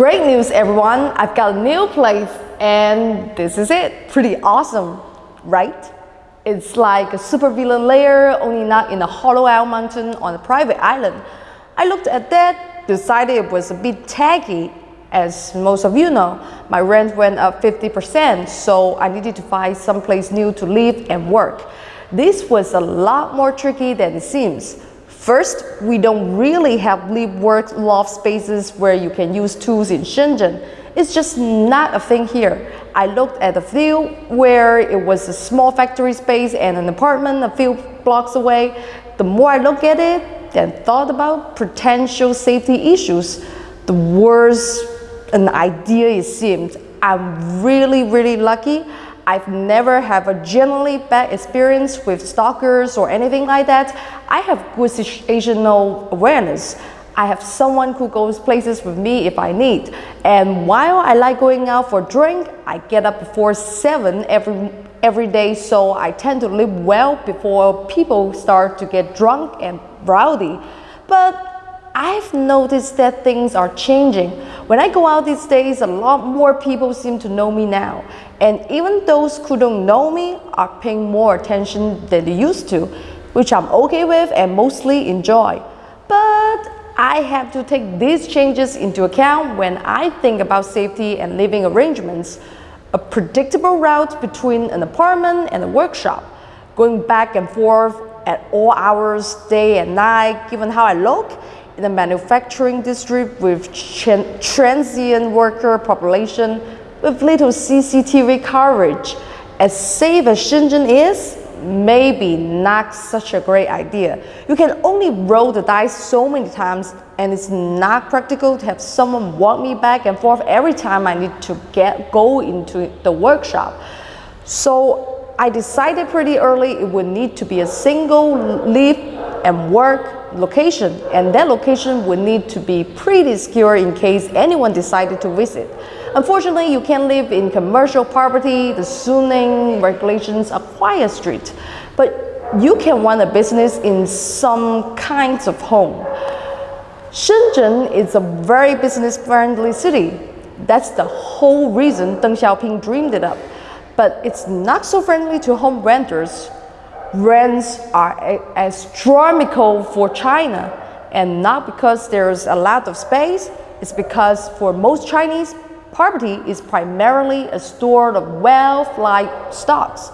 Great news everyone, I've got a new place and this is it. Pretty awesome, right? It's like a super layer, only not in a hollow out mountain on a private island. I looked at that, decided it was a bit tacky. As most of you know, my rent went up 50%, so I needed to find someplace new to live and work. This was a lot more tricky than it seems. First, we don't really have live-work loft spaces where you can use tools in Shenzhen. It's just not a thing here. I looked at a few where it was a small factory space and an apartment a few blocks away. The more I look at it and thought about potential safety issues, the worse an idea it seemed. I'm really, really lucky I've never have a generally bad experience with stalkers or anything like that. I have good situational awareness. I have someone who goes places with me if I need. And while I like going out for a drink, I get up before 7 every, every day, so I tend to live well before people start to get drunk and rowdy. But I've noticed that things are changing. When I go out these days, a lot more people seem to know me now. And even those who don't know me are paying more attention than they used to, which I'm okay with and mostly enjoy. But I have to take these changes into account when I think about safety and living arrangements. A predictable route between an apartment and a workshop, going back and forth at all hours, day and night, given how I look, the manufacturing district with transient worker population with little CCTV coverage. As safe as Shenzhen is, maybe not such a great idea. You can only roll the dice so many times and it's not practical to have someone walk me back and forth every time I need to get go into the workshop. So I decided pretty early it would need to be a single live and work location and that location would need to be pretty secure in case anyone decided to visit. Unfortunately, you can't live in commercial property, the zoning regulations are quite strict, but you can run a business in some kinds of home. Shenzhen is a very business-friendly city. That's the whole reason Deng Xiaoping dreamed it up. But it's not so friendly to home renters rents are astronomical for China and not because there's a lot of space, it's because for most Chinese, property is primarily a store of wealth like stocks.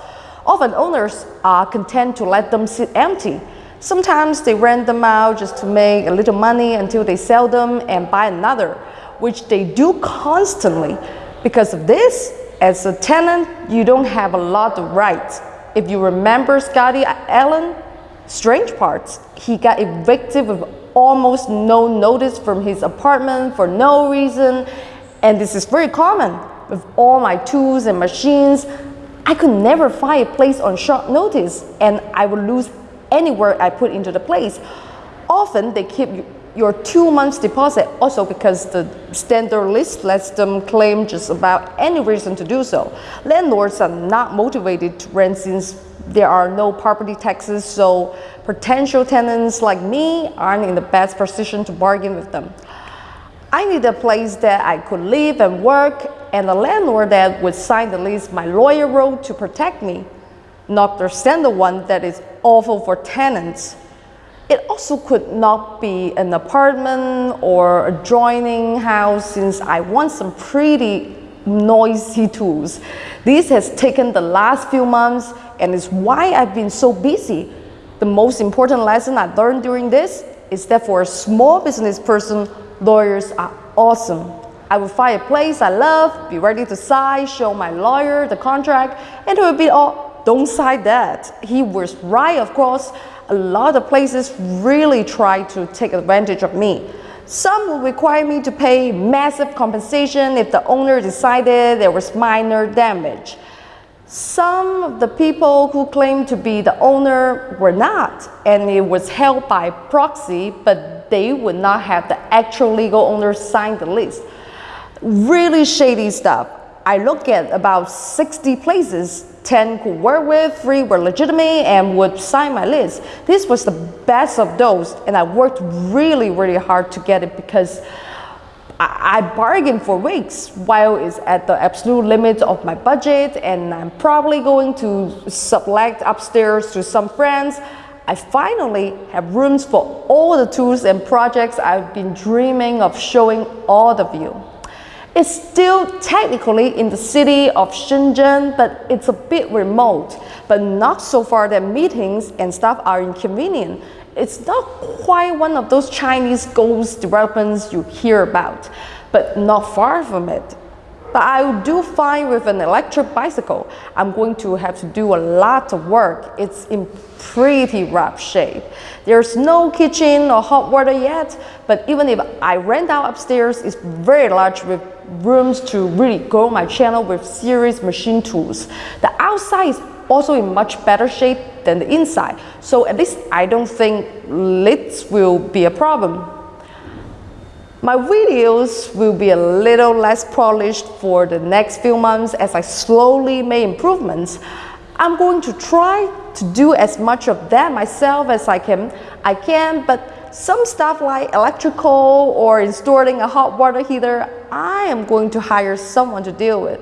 Often owners are content to let them sit empty. Sometimes they rent them out just to make a little money until they sell them and buy another, which they do constantly. Because of this, as a tenant, you don't have a lot of rights if you remember Scotty Allen, strange parts, he got evicted with almost no notice from his apartment for no reason. And this is very common with all my tools and machines. I could never find a place on short notice and I would lose any work I put into the place. Often they keep your two months deposit also because the standard list lets them claim just about any reason to do so. Landlords are not motivated to rent since there are no property taxes, so potential tenants like me aren't in the best position to bargain with them. I need a place that I could live and work and a landlord that would sign the lease my lawyer wrote to protect me, not the standard one that is awful for tenants. It also could not be an apartment or adjoining house since I want some pretty noisy tools. This has taken the last few months and is why I've been so busy. The most important lesson I learned during this is that for a small business person, lawyers are awesome. I would find a place I love, be ready to sign, show my lawyer the contract, and it would be all, don't sign that. He was right, of course a lot of places really try to take advantage of me. Some will require me to pay massive compensation if the owner decided there was minor damage. Some of the people who claimed to be the owner were not, and it was held by proxy, but they would not have the actual legal owner sign the lease. Really shady stuff. I look at about 60 places 10 could work with, 3 were legitimate and would sign my list. This was the best of those and I worked really, really hard to get it because I, bargained for weeks while it's at the absolute limit of my budget and I'm probably going to sublet upstairs to some friends. I finally have rooms for all the tools and projects I've been dreaming of showing all of you. It's still technically in the city of Shenzhen, but it's a bit remote, but not so far that meetings and stuff are inconvenient. It's not quite one of those Chinese ghost developments you hear about, but not far from it. But I do fine with an electric bicycle. I'm going to have to do a lot of work. It's in pretty rough shape. There's no kitchen or hot water yet, but even if I rent out upstairs, it's very large with rooms to really grow my channel with serious machine tools. The outside is also in much better shape than the inside. So at least I don't think lids will be a problem. My videos will be a little less polished for the next few months as I slowly make improvements. I'm going to try to do as much of that myself as I can, I can but some stuff like electrical or installing a hot water heater, I am going to hire someone to deal with.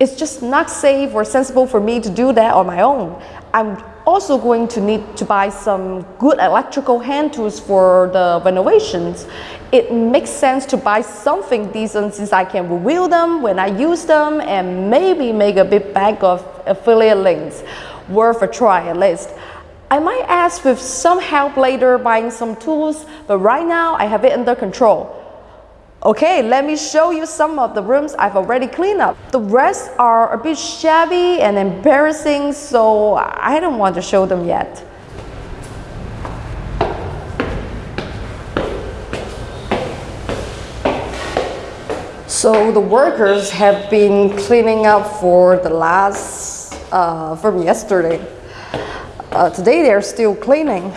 It's just not safe or sensible for me to do that on my own. I'm also going to need to buy some good electrical hand tools for the renovations. It makes sense to buy something decent since I can review them when I use them and maybe make a bit back of affiliate links. Worth a try at least. I might ask with some help later buying some tools, but right now I have it under control. Okay, let me show you some of the rooms I've already cleaned up. The rest are a bit shabby and embarrassing, so I don't want to show them yet. So the workers have been cleaning up for the last, uh, from yesterday. Uh, today they're still cleaning.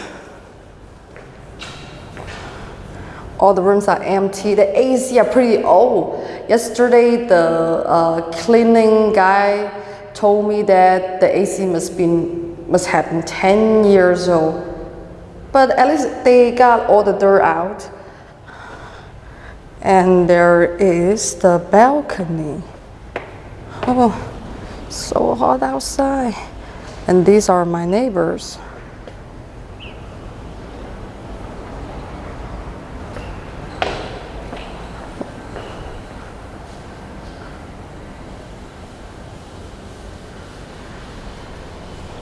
All the rooms are empty. The AC are pretty old. Yesterday the uh, cleaning guy told me that the AC must been must have been 10 years old. But at least they got all the dirt out. And there is the balcony. Oh, so hot outside. And these are my neighbors.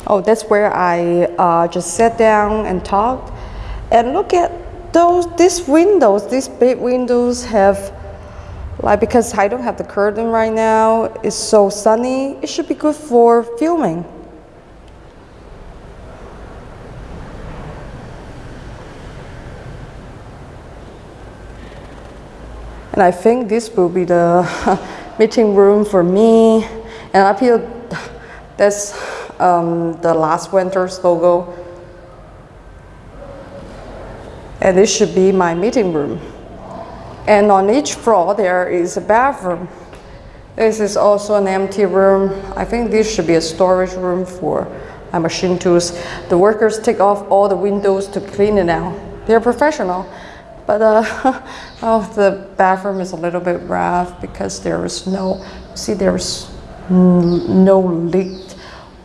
Oh, that's where I uh, just sat down and talked. And look at those, these windows, these big windows have, like because I don't have the curtain right now, it's so sunny, it should be good for filming. And I think this will be the meeting room for me. And up here, that's um, the last winter's logo. And this should be my meeting room. And on each floor, there is a bathroom. This is also an empty room. I think this should be a storage room for my machine tools. The workers take off all the windows to clean it out. They're professional. But uh, oh, the bathroom is a little bit rough because there is no, see there's no leak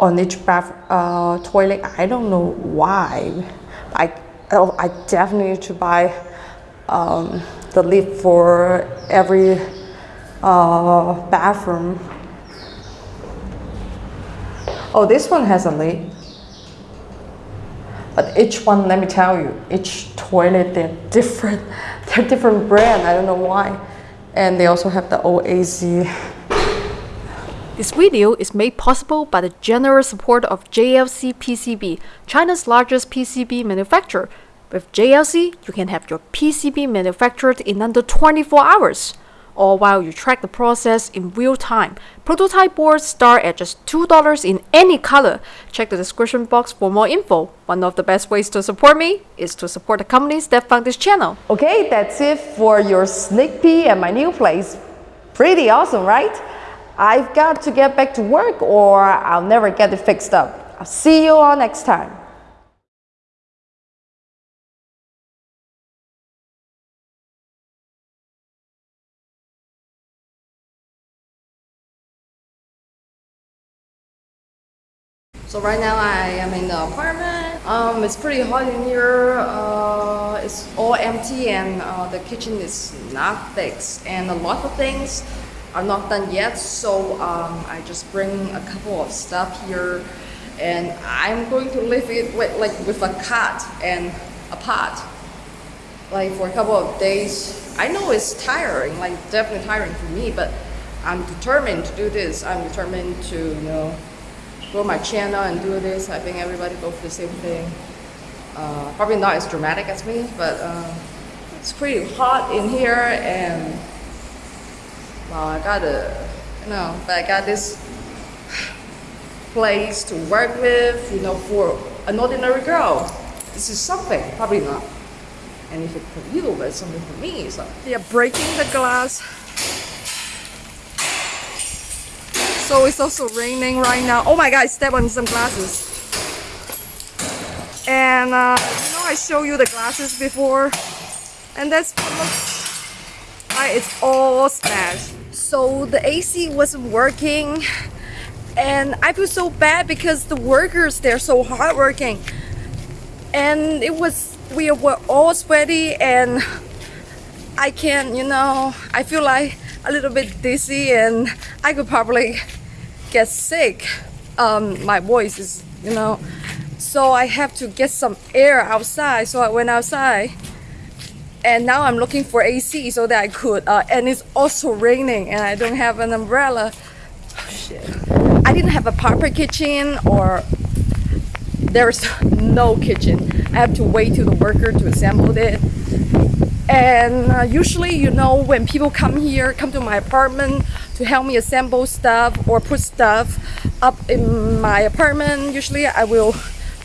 on each bath uh, toilet. I don't know why. I, oh, I definitely need to buy um, the lid for every uh, bathroom. Oh, this one has a lid. But each one, let me tell you, each toilet, they're different. They're different brand, I don't know why. And they also have the OAZ. This video is made possible by the generous support of JLC PCB, China's largest PCB manufacturer. With JLC, you can have your PCB manufactured in under 24 hours all while you track the process in real time. Prototype boards start at just $2 in any color. Check the description box for more info. One of the best ways to support me is to support the companies that fund this channel. Okay, that's it for your sneak peek at my new place. Pretty awesome, right? I've got to get back to work or I'll never get it fixed up. I'll see you all next time. So right now I am in the apartment. Um, it's pretty hot in here. Uh, it's all empty and uh, the kitchen is not fixed and a lot of things are not done yet. So um, I just bring a couple of stuff here and I'm going to leave it with, like with a cot and a pot like for a couple of days. I know it's tiring, like definitely tiring for me, but I'm determined to do this. I'm determined to, you know, grow my channel and do this. I think everybody go for the same thing. Uh, probably not as dramatic as me, but um, it's pretty hot in here and well, I got a, you know, but I got this place to work with, you know, for an ordinary girl. This is something, probably not anything for you, but something for me. So they are breaking the glass. So it's also raining right now. Oh my god, I stepped on some glasses. And uh, you know I showed you the glasses before. And that's what looks like it's all smashed. So the AC wasn't working. And I feel so bad because the workers, they're so hardworking. And it was, we were all sweaty and I can't, you know, I feel like a little bit dizzy and I could probably get sick. Um, my voice is, you know, so I have to get some air outside. So I went outside and now I'm looking for AC so that I could, uh, and it's also raining and I don't have an umbrella. Oh, shit. I didn't have a proper kitchen or there's no kitchen. I have to wait till the worker to assemble it. And uh, usually, you know, when people come here, come to my apartment to help me assemble stuff or put stuff up in my apartment, usually I will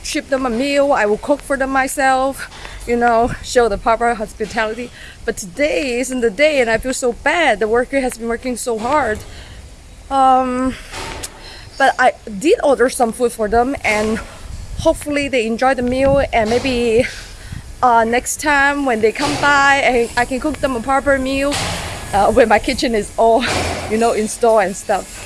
ship them a meal, I will cook for them myself, you know, show the proper hospitality. But today isn't the day and I feel so bad. The worker has been working so hard. Um, but I did order some food for them and hopefully they enjoy the meal and maybe uh, next time when they come by I, I can cook them a proper meal uh, when my kitchen is all you know installed and stuff